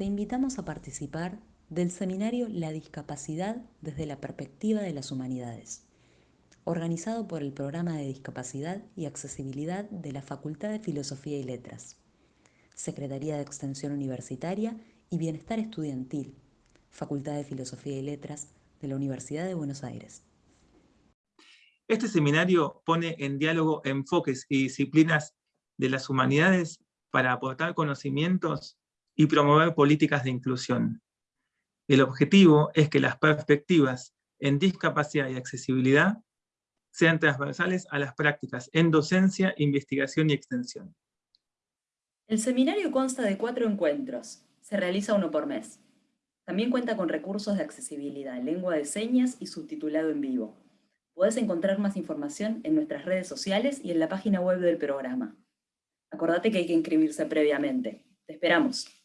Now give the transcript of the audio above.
te invitamos a participar del seminario La discapacidad desde la perspectiva de las humanidades, organizado por el Programa de Discapacidad y Accesibilidad de la Facultad de Filosofía y Letras, Secretaría de Extensión Universitaria y Bienestar Estudiantil, Facultad de Filosofía y Letras de la Universidad de Buenos Aires. Este seminario pone en diálogo enfoques y disciplinas de las humanidades para aportar conocimientos y promover políticas de inclusión. El objetivo es que las perspectivas en discapacidad y accesibilidad sean transversales a las prácticas en docencia, investigación y extensión. El seminario consta de cuatro encuentros. Se realiza uno por mes. También cuenta con recursos de accesibilidad, lengua de señas y subtitulado en vivo. Puedes encontrar más información en nuestras redes sociales y en la página web del programa. Acordate que hay que inscribirse previamente. Te esperamos.